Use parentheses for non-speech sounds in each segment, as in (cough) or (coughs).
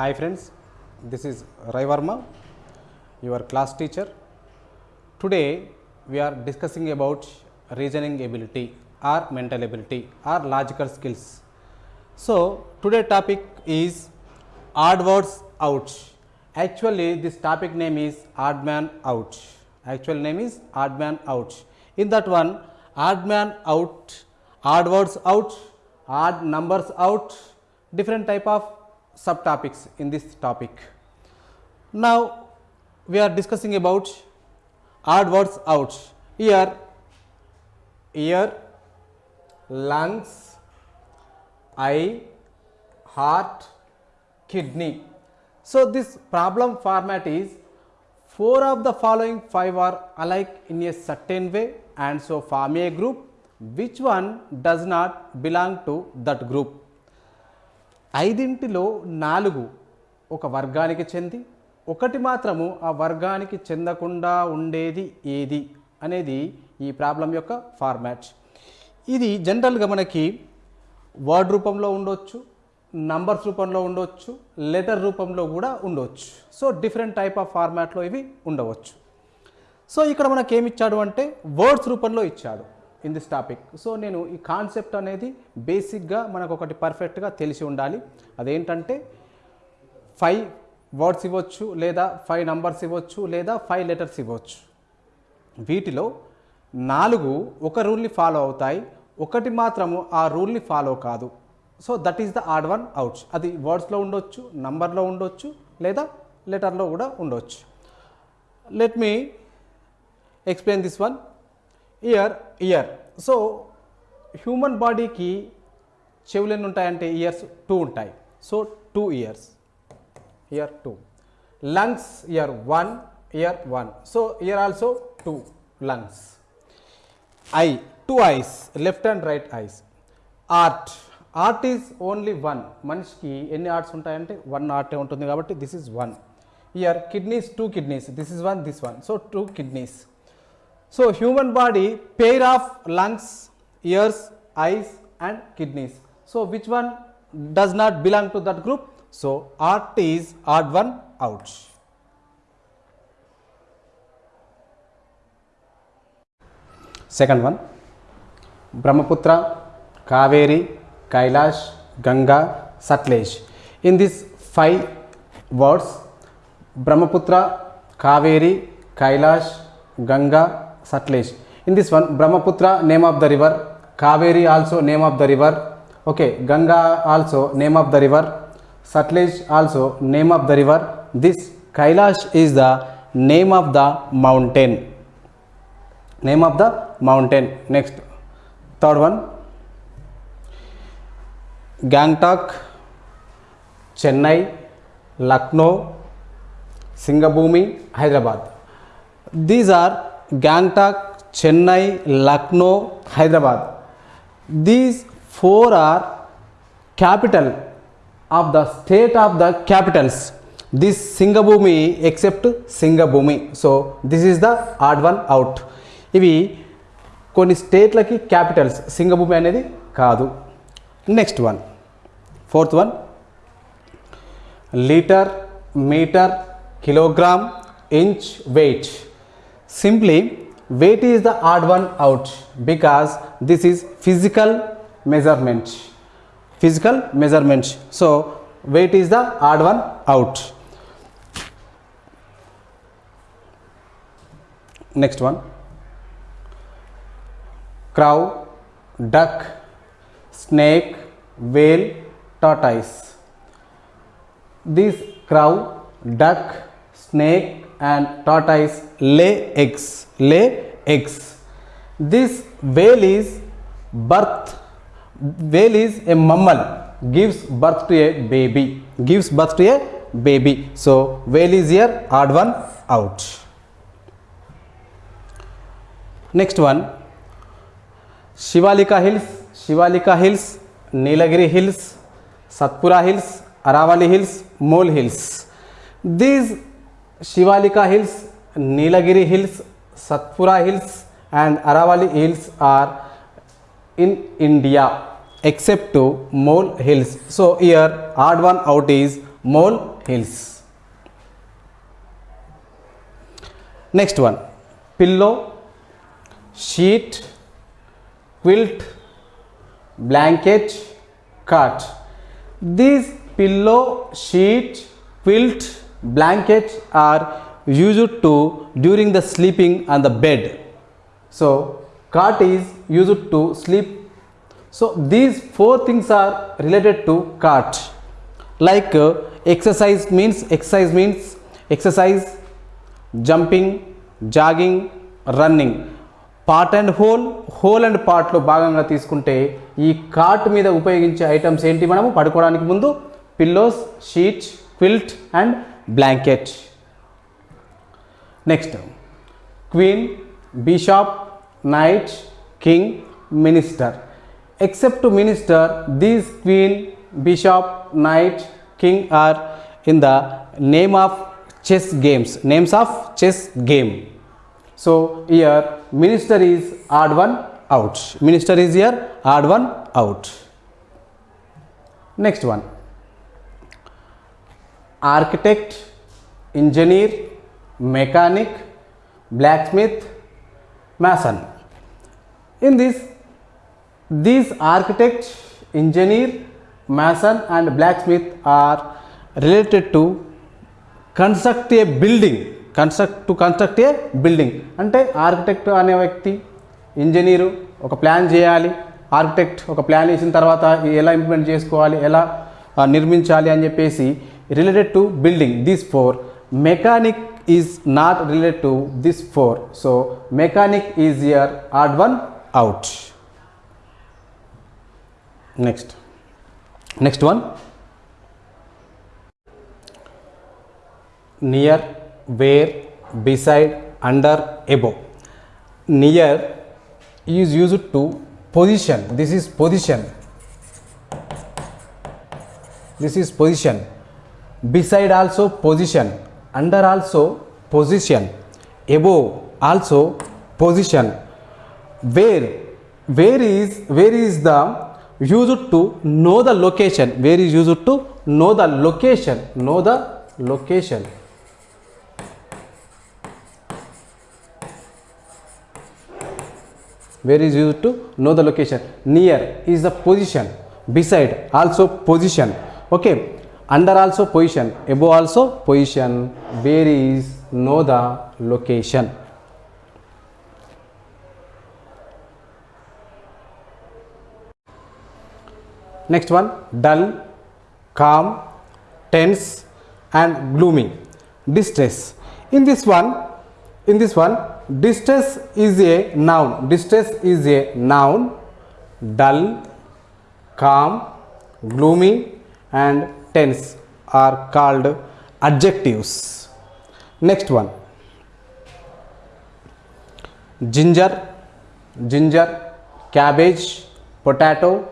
Hi friends, this is Rai Varma, your class teacher. Today we are discussing about reasoning ability or mental ability or logical skills. So today topic is odd words out. Actually this topic name is odd man out. Actual name is odd man out. In that one odd man out, odd words out, odd numbers out, different type of subtopics in this topic. Now we are discussing about odd words out. Here ear, lungs, eye, heart, kidney. So this problem format is four of the following five are alike in a certain way and so form a group which one does not belong to that group. ఐదింటిలో నాలుగు ఒక వర్గానికి చెంది ఒకటి మాత్రము ఆ వర్గానికి చెందకుండా ఉండేది ఏది అనేది ఈ ప్రాబ్లం యొక్క ఫార్మాట్. ఇది జనరల్గా మనకి వర్డ్ రూపంలో ఉండొచ్చు నంబర్స్ రూపంలో ఉండొచ్చు లెటర్ రూపంలో కూడా ఉండవచ్చు సో డిఫరెంట్ టైప్ ఆఫ్ ఫార్మాట్లో ఇవి ఉండవచ్చు. సో ఇక్కడ మనకి అంటే వర్డ్స్ రూపంలో ఇచ్చాడు. ఇన్ దిస్ టాపిక్ సో నేను ఈ కాన్సెప్ట్ అనేది బేసిక్గా మనకు ఒకటి పర్ఫెక్ట్గా తెలిసి ఉండాలి. అదేంటంటే ఫైవ్ వర్డ్స్ ఇవ్వచ్చు లేదా ఫైవ్ నంబర్స్ ఇవ్వచ్చు లేదా ఫైవ్ లెటర్స్ ఇవ్వచ్చు. వీటిలో నాలుగు ఒక రూల్ని ఫాలో అవుతాయి. ఒకటి మాత్రము ఆ రూల్ని ఫాలో కాదు. So that is the odd one outs అది వర్డ్స్లో ఉండొచ్చు నంబర్లో ఉండొచ్చు లేదా లెటర్లో కూడా ఉండొచ్చు. Let me explain this one year ear so human బాడీకి చెవులు ఎన్ని ఉంటాయంటే ఇయర్స్ టూ ఉంటాయి so two ears ear two lungs ear one ear one so ear also two lungs eye two eyes left and right eyes heart heart is only one మనిషికి ఎన్ని hearts ఉంటాయంటే one ఆర్టే ఉంటుంది కాబట్టి this is one ear kidneys two kidneys this is one this one so two kidneys So, human body pair of lungs, ears, eyes and kidneys. So, which one does not belong to that group? So, art is odd one out. Second one Brahmaputra, Kaveri, Kailash, Ganga, Satluj. In these five words Brahmaputra, Kaveri, Kailash, Ganga, Satlaj. In this one, Brahmaputra, name of the river, Kaveri also name of the river, okay, Ganga also name of the river, Satlaj, also name of the river. This Kailash is the name of the mountain. Name of the mountain. Next, third one, Gangtok, Chennai, Lucknow, Singapore, Hyderabad. These are Gangtok Chennai Lucknow Hyderabad. These four are capital of the state of the capitals this Singhbhum except Singhbhum so this is the odd one out ఇవి కొన్ని స్టేట్లకి capitals Singhbhum అనేది కాదు. Next one fourth one litre metre kilogram inch weight Simply weight is the odd one out because this is physical measurement. Physical measurement. So weight is the odd one out. Next one crow, duck, snake, whale, tortoise. This crow, duck, snake, and tortoise is lay eggs, lay eggs. This whale is birth, whale is a mammal, gives birth to a baby, gives birth to a baby. So, whale is here, odd one out. Next one, Shivalika Hills, Shivalika Hills, Nilagiri Hills, Satpura Hills, Aravali Hills, Mole Hills. These shivalika hills nilagiri hills satpura hills and aravali hills are in india except to mole hills. So here odd one out is mole hills. Next one. Pillow sheet quilt blanket cot these pillow sheet quilt blankets are used to during the sleeping on the bed so cot is used to sleep so these four things are related to cot like uh, exercise means exercise means exercise jumping jogging running part and whole whole and పార్ట్లో భాగంగా తీసుకుంటే ఈ cart మీద ఉపయోగించే items ఏంటి మనము పడుకోవడానికి ముందు pillows sheet quilt and blanket. Next queen bishop knight king minister. Except to minister these queen bishop knight king are in the name of chess games names of chess game. So here minister is odd one out. Minister is here odd one out. Next one. Architect engineer mechanic blacksmith blacksmith mason in this these architect engineer mason and blacksmith are related to construct a building construct to construct a building అంటే architect అనే వ్యక్తి engineer ఒక plan చేయాలి. Architect ఒక plan వేసిన తర్వాత ఎలా implement చేసుకోవాలి ఎలా నిర్మించాలి అని చెప్పేసి related to building these four. Mechanic is not related to these four. So mechanic is here odd one out. Next. Next one. Near where beside under above. Near is used to position. This is position. This is position beside also position under also position above also position. Where where is where is the used to know the location? Where is used to know the location? Know the location. Where is used to know the location? Near is the position. Beside also position. Okay under also position above also position. Where is know the location. Next one dull calm tense and gloomy. Distress. In this one in this one distress is a noun. Distress is a noun. Dull calm gloomy and tense are called adjectives. Next one. Ginger ginger cabbage potato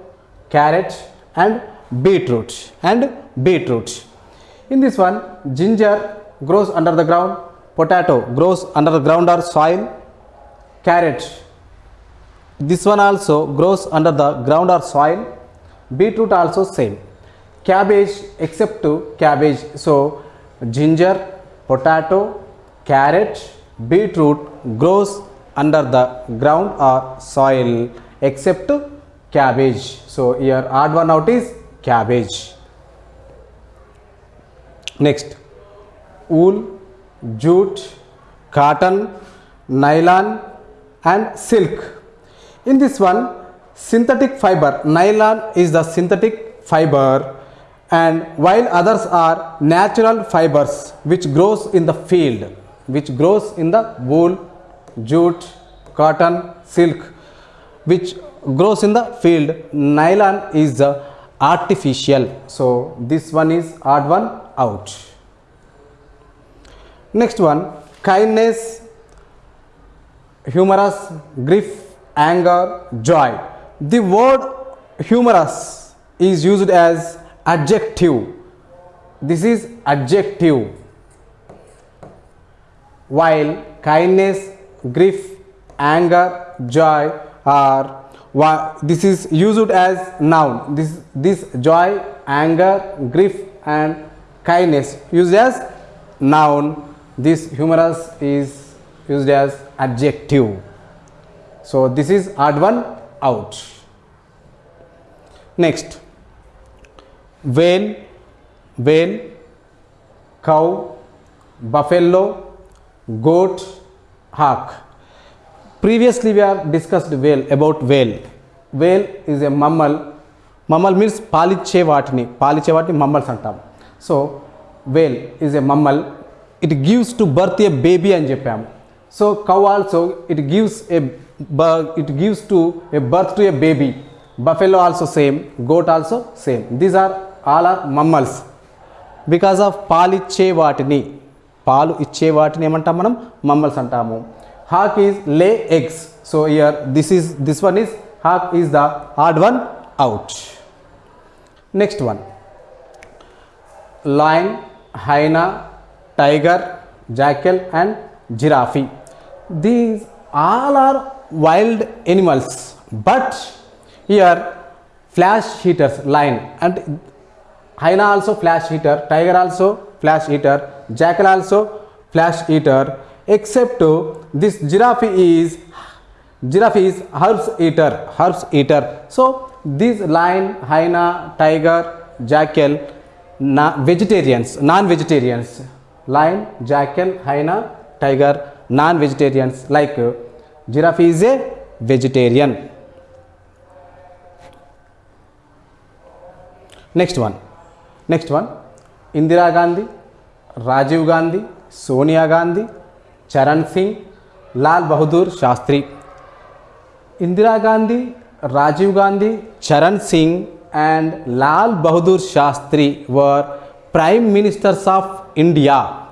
carrot and beetroot and beetroot. In this one ginger grows under the ground potato grows under the ground or soil carrot this one also grows under the ground or soil beetroot also same cabbage except to cabbage. So ginger potato carrot beetroot grows under the ground or soil except cabbage. So here odd one out is cabbage. Next wool jute cotton nylon and silk. In this one synthetic fiber. Nylon is the synthetic fiber and while others are natural fibers which grows in the field which grows in the wool jute cotton silk which grows in the field nylon is the artificial. So this one is odd one out. Next one kindness humorous grief anger joy. The word humorous is used as adjective. This is adjective. While kindness grief anger joy are this is used as noun. This this joy anger grief and kindness used as noun. This humorous is used as adjective. So this is odd one out. Next whale, whale, cow, buffalo, goat, hawk. Previously we have discussed whale about whale. Whale is a mammal. Mammal means paliche vatni. Paliche vatni. So whale is a mammal. It gives to birth a baby and Japan. So cow also it gives a it gives to a birth to a baby. Buffalo also same. Goat also same. These are all are mammals. Because of పాలు ఇచ్చే వాటిని. పాలు ఇచ్చే వాటిని ఏమంటాం మనం? Mammals అంటాము. Hawk is lay eggs so here this is this one is hawk is the odd one out next one lion, hyena tiger jackal and giraffe these all are wild animals but here flesh eaters lion and hyena also flash eater, tiger also flash eater, jackal also flash eater except this giraffe is giraffe is herbs eater herbs eater so these lion hyena tiger jackal na vegetarians non vegetarians lion jackal hyena tiger non vegetarians like uh, giraffe is a vegetarian next one next one indira gandhi rajiv gandhi sonia gandhi charan singh lal bahadur shastri Indira Gandhi, Rajiv Gandhi, Charan Singh and Lal Bahadur Shastri were prime ministers of India.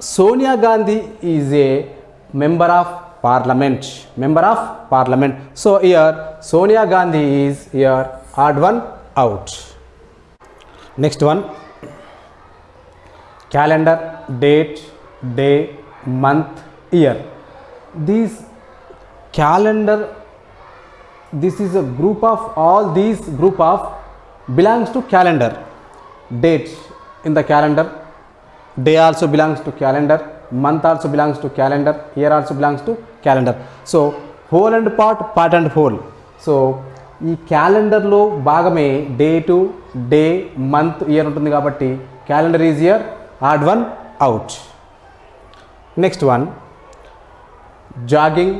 Sonia Gandhi is a member of parliament. Member of parliament. So here Sonia Gandhi is here odd one out. Next one. Calendar, date, day, month, year. These calendar this is a group of all these group of belongs to calendar. Date in the calendar. Day also belongs to calendar. Month also belongs to calendar. Year also belongs to calendar. So whole and part part and whole. So ఈ క్యాలెండర్లో భాగమే date day month year ఉంటుంది కాబట్టి calendar is here odd one out. Next one jogging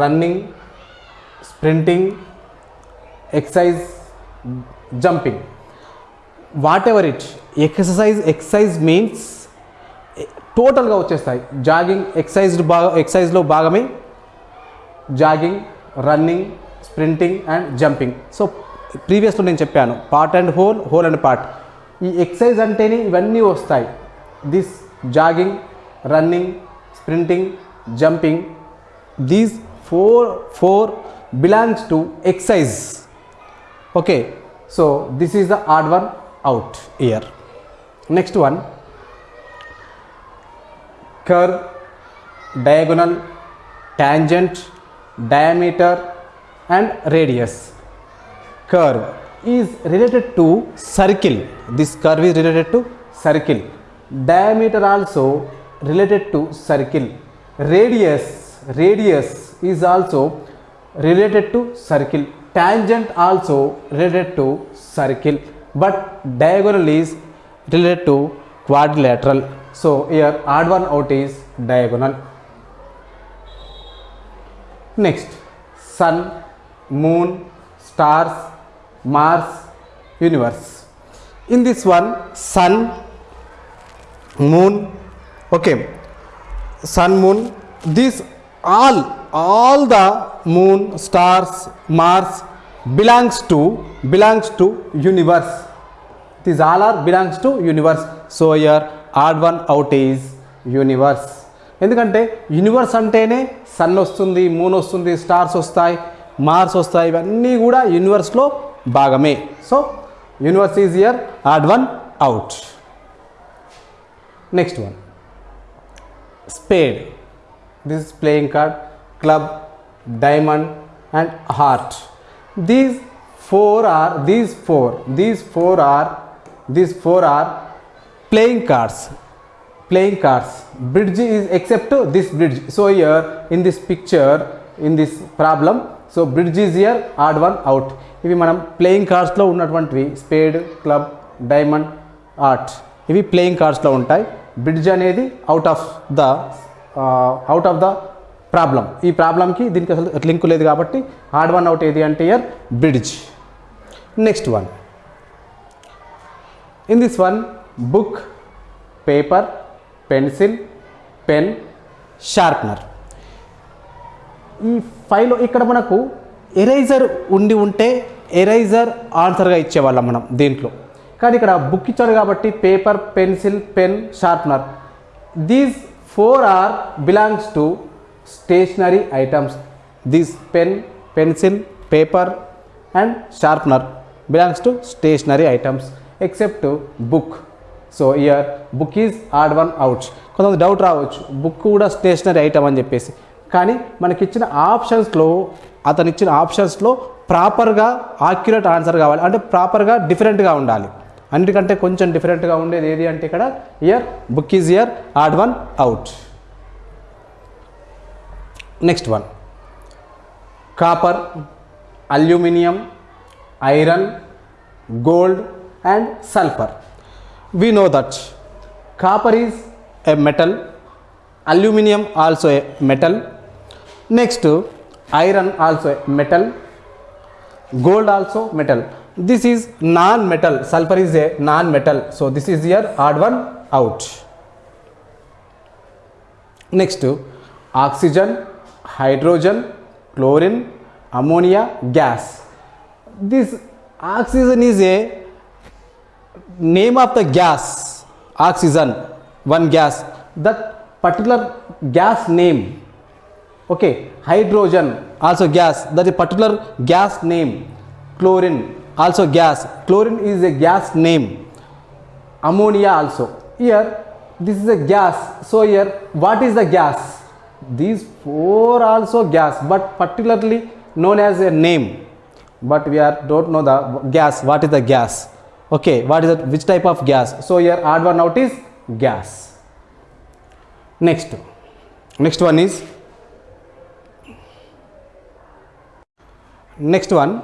running sprinting exercise jumping. Whatever it exercise exercise means టోటల్గా వచ్చేస్తాయి. Jogging exercise బాగా ఎక్సైజ్లో భాగమే jogging running sprinting and jumping so ప్రీవియస్లో నేను చెప్పాను part and whole whole and part ఈ exercise అంటేనే ఇవన్నీ వస్తాయి this jogging running sprinting jumping these four four belongs to exercise okay so this is the odd one out ear next one curve, diagonal, tangent, diameter and radius. Curve is related to circle. This curve is related to circle. Diameter also related to circle. Radius, radius is also related to circle. Tangent also related to circle. But diagonal is related to quadrilateral. So here odd one out is diagonal. Next, sun, moon, stars, Mars, universe. In this one, sun, moon, okay, sun, moon, these all, all the moon, stars, Mars belongs to, belongs to universe. These all are belongs to universe. So here odd one out is universe. ఎందుకంటే universe అంటేనే sun వస్తుంది moon వస్తుంది stars వస్తాయి Mars వస్తాయి ఇవన్నీ కూడా యూనివర్స్లో భాగమే so universe is here odd one out next one spade this playing card club diamond and heart these four are these four these four are these four are playing cards playing cards bridge is except this bridge so here in this picture in this problem so bridge is here odd one out ఇవి మనం playing కార్డ్స్లో ఉన్నటువంటివి spade club diamond heart ఇవి playing కార్డ్స్లో ఉంటాయి. Bridge అనేది out of the out of the problem ఈ ప్రాబ్లంకి దీనికి అసలు లింక్ లేదు కాబట్టి ఆడ్ వన్ అవుట్ ఏది అంటే here bridge next one in this one book paper pencil pen sharpener ఈ ఫైల్ ఇక్కడ మనకు ఎరైజర్ ఉండి ఉంటే ఎరైజర్ ఆన్సర్గా ఇచ్చేవాళ్ళం మనం దీంట్లో. కానీ ఇక్కడ బుక్ ఇచ్చారు కాబట్టి paper pencil pen sharpener. These four are belongs to stationery items these pen pencil paper and sharpener belongs to stationery items except book so here book is odd one out కొంతమంది doubt రావచ్చు. Book కూడా stationery item అని చెప్పేసి. కానీ మనకిచ్చిన ఆప్షన్స్లో అతను ఇచ్చిన ఆప్షన్స్లో ప్రాపర్గా ఆక్యురేట్ ఆన్సర్ కావాలి. అంటే ప్రాపర్గా డిఫరెంట్గా ఉండాలి. అన్నిటికంటే కొంచెం డిఫరెంట్గా ఉండేది ఏది అంటే ఇక్కడ here book is here odd one out next one copper aluminium iron gold and sulphur we know that copper is a metal aluminium also a metal. Next iron also metal gold also metal. This is non metal sulfur is a non metal so this is your odd one out. Next oxygen hydrogen chlorine ammonia gas. This oxygen is a name of the gas. Oxygen one gas. That particular gas name okay hydrogen also gas that is particular gas name chlorine also gas. Chlorine is a gas name. Ammonia also. Here this is a gas. So here what is the gas? These four also gas but particularly known as a name. But we are don't know the gas. What is the gas? Okay what is that which type of gas? So here odd one out is gas. Next. Next one is next one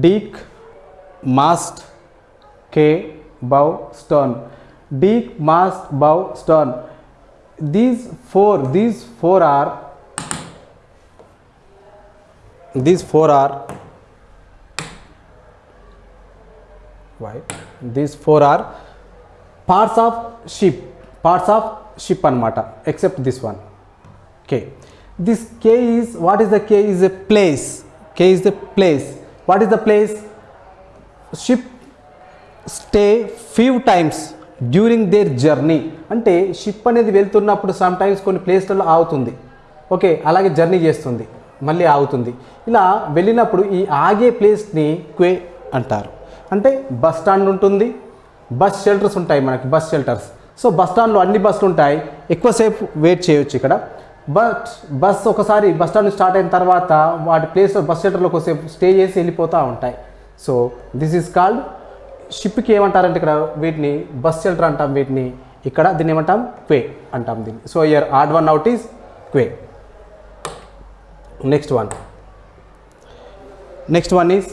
deek mast k bow stern. deek mast bow stern. these four these four are these four are why these four are parts of ship parts of ship and anamata except this one k this k is what is the k is a place? K is the place. What is the place? Ship stay few times during their journey అంటే ship అనేది వెళ్తున్నప్పుడు some times కొన్ని ప్లేస్లలో ఆగుతుంది. Okay అలాగే journey చేస్తుంది. మళ్ళీ ఆగుతుంది. ఇలా వెళ్ళినప్పుడు ఈ ఆగే ప్లేస్ని క్వే అంటారు. అంటే బస్ స్టాండ్ ఉంటుంది. బస్ షెల్టర్స్ ఉంటాయి మనకి బస్ షెల్టర్స్ సో బస్ స్టాండ్లో అన్ని బస్సులు ఉంటాయి. ఎక్కువసేపు వెయిట్ చేయొచ్చు ఇక్కడ. బట్ బస్ ఒకసారి బస్ స్టాండ్ స్టార్ట్ అయిన తర్వాత వాటి ప్లేస్లో బస్ షెల్టర్లో ఒకసేపు స్టే చేసి వెళ్ళిపోతూ ఉంటాయి. సో దిస్ ఈజ్ కాల్డ్ షిప్కి ఏమంటారంటే ఇక్కడ వీటిని బస్ షెల్టర్ అంటాం వీటిని. ఇక్కడ దీన్ని ఏమంటాం? క్వే అంటాం దీన్ని. So here odd one out is quay next one next one is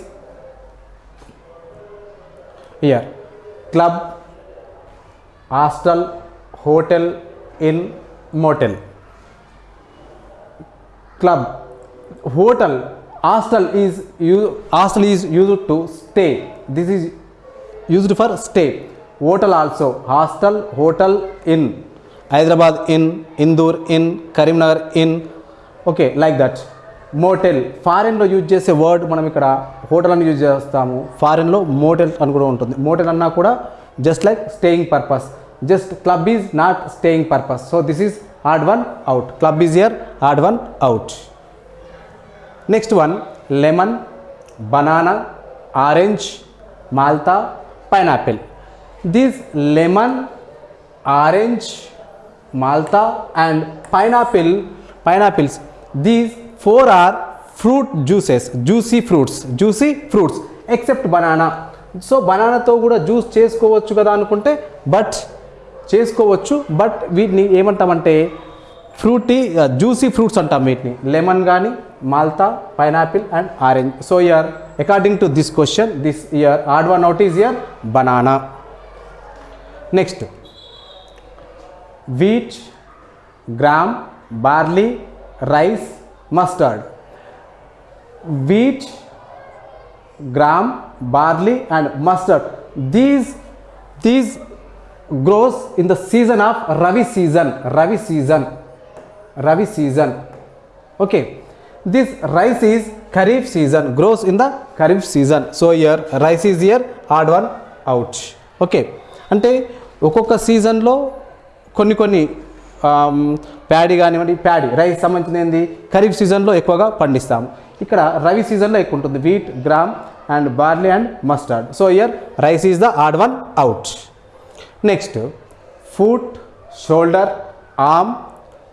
here club hostel hotel inn motel club hotel hostel is you hostel is used to stay this is used for stay. Hotel also hostel hotel in hyderabad in Indur in Karimnagar in okay like that motel ఫారెన్లో use చేసే word మనం ఇక్కడ hotel అని use చేస్తాము. ఫారెన్లో motel అని కూడా ఉంటుంది. మోటెల్ అన్నా కూడా just like staying purpose just club is not staying purpose so this is odd one out club is ear odd one out next one lemon banana orange మాల్తా pineapple these lemon orange malta and pineapple pineapples these four are fruit juices juicy fruits juicy fruits except banana so బనానాతో కూడా juice చేసుకోవచ్చు కదా అనుకుంటే but చేసుకోవచ్చు but వీటిని ఏమంటామంటే frutti juicy fruits అంటాం వీటిని. Lemon కానీ malta pineapple and orange. So here according to this question this here odd one out is here banana next wheat gram barley rice mustard wheat gram barley and mustard these these grows in the season of Ravi season. Ravi season. Ravi season. Okay. This rice is Kharif season. Grows in the Kharif season. So here rice is here. Odd one out. Okay. అంటే ఒక్కొక్క సీజన్లో కొన్ని కొన్ని paddy కానివ్వండి paddy rice సంబంధించిన ఏంది ఖరీఫ్ సీజన్లో ఎక్కువగా పండిస్తాము ఇక్కడ రవి సీజన్లో ఎక్కువ ఉంటుంది wheat gram and barley and mustard so here rice is the odd one out Next, foot, shoulder, arm,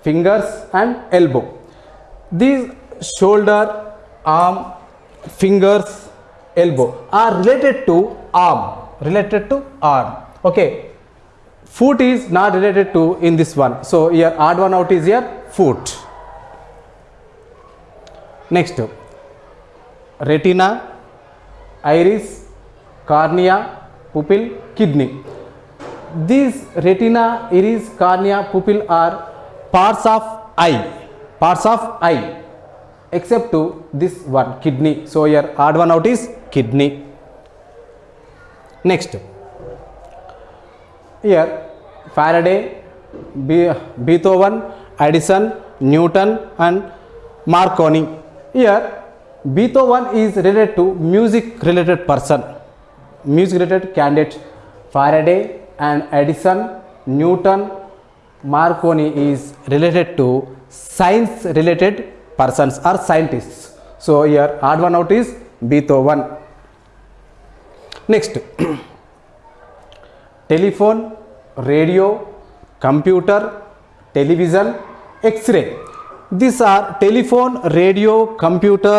fingers and elbow. These shoulder, arm, fingers, elbow are related to arm, related to arm. Okay. Foot is not related to in this one. So, here odd one out is here foot. Next, retina, iris, cornea, pupil, kidney these retina iris cornea pupil are parts of eye. Parts of eye. Except to this one kidney. So here odd one out is kidney. Next. Here Faraday, Beethoven, Edison, Newton and Marconi. Here Beethoven is related to music related person, music related candidate. Faraday and Edison, Newton, Marconi is related to science related persons or scientists. So here odd one out is Beethoven. Next (clears throat) telephone, radio, computer, television, X-ray. These are telephone, radio, computer,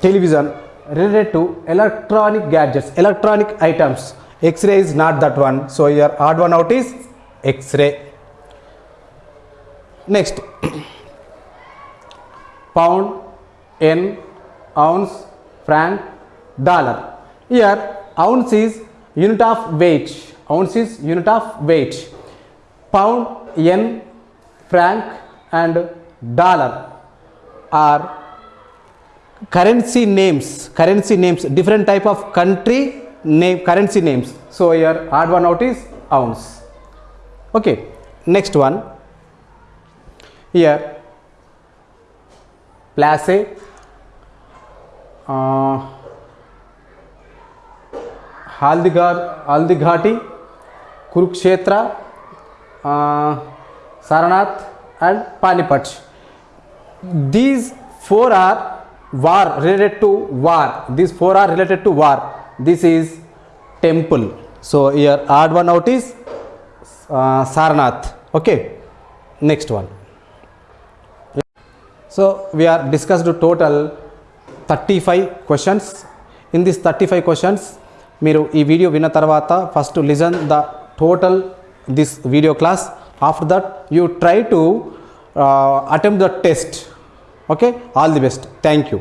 television related to electronic gadgets, electronic items. X-ray is not that one. So your odd one out is X-ray. Next, (coughs) pound, yen, ounce, franc, dollar. Here ounce is unit of weight. Ounce is unit of weight. Pound, yen, franc and dollar are currency names. Currency names. Different type of country name currency names so here hard one out is ounce okay next one here place uh, Haldighati, Kurukshetra, uh, Saranath and Panipat. These four are war related to war. These four are related to war. this is temple so here odd one out is uh, sarnath okay next one so we are discussed total 35 questions in this 35 questions మీరు ఈ video విన్న తర్వాత first listen the total this video class after that you try to attempt the test okay all the best thank you